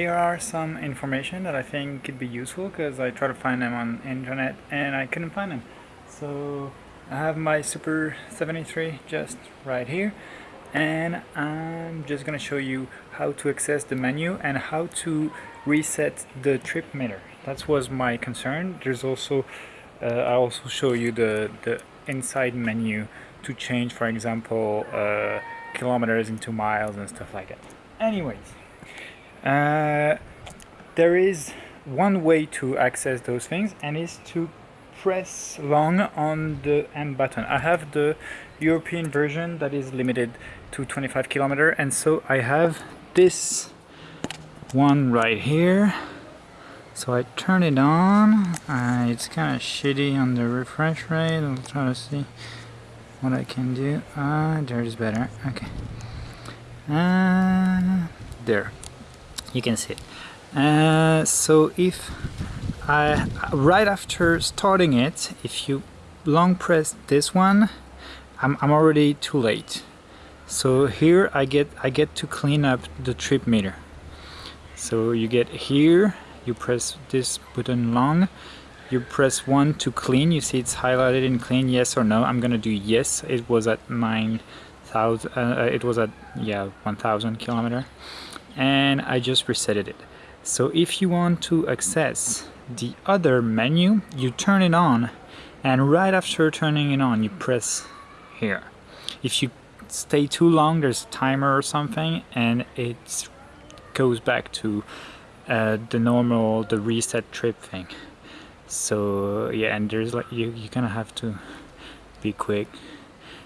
here are some information that I think could be useful because I tried to find them on internet and I couldn't find them. So I have my Super 73 just right here and I'm just gonna show you how to access the menu and how to reset the trip meter. That was my concern. There's also uh, I also show you the the inside menu to change for example uh, kilometers into miles and stuff like that. Anyways, uh, there is one way to access those things and is to press long on the M button. I have the European version that is limited to 25 kilometer and so I have this one right here. So I turn it on. Uh, it's kind of shitty on the refresh rate. I'll try to see what I can do. Ah uh, there is better. Okay. Uh, there you can see it. Uh, so if I right after starting it if you long press this one I'm, I'm already too late. So here I get I get to clean up the trip meter. So you get here you press this button long. You press 1 to clean. You see it's highlighted in clean yes or no? I'm gonna do yes. It was at 9,000 uh, uh, it was at yeah 1,000 kilometer. And I just resetted it. So if you want to access the other menu you turn it on. And right after turning it on you press here. If you stay too long there's a timer or something and it goes back to uh, the normal the reset trip thing. So yeah and there's like you, you kind of have to be quick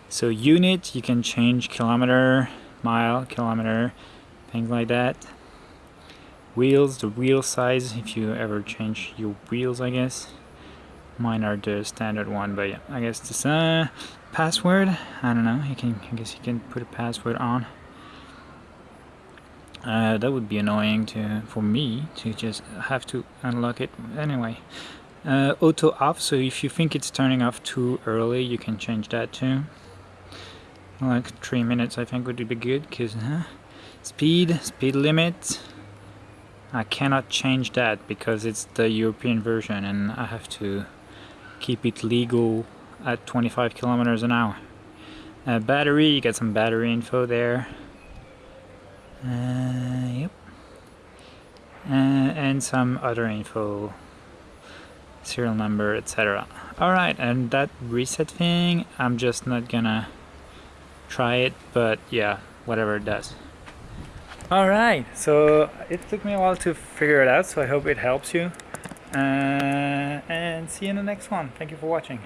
so unit you can change kilometer mile kilometer things like that. Wheels the wheel size if you ever change your wheels I guess. Mine are the standard one but yeah I guess this uh password I don't know you can I guess you can put a password on. Uh, that would be annoying to for me to just have to unlock it anyway. Uh, auto off so if you think it's turning off too early you can change that too like three minutes I think would be good because uh, speed speed limit I cannot change that because it's the European version and I have to keep it legal at 25 kilometers an hour. Uh, battery, you get some battery info there. Uh, yep. Uh, and some other info, serial number, etc. Alright, and that reset thing, I'm just not gonna try it, but yeah, whatever it does. Alright, so it took me a while to figure it out, so I hope it helps you. Uh, and see you in the next one. Thank you for watching.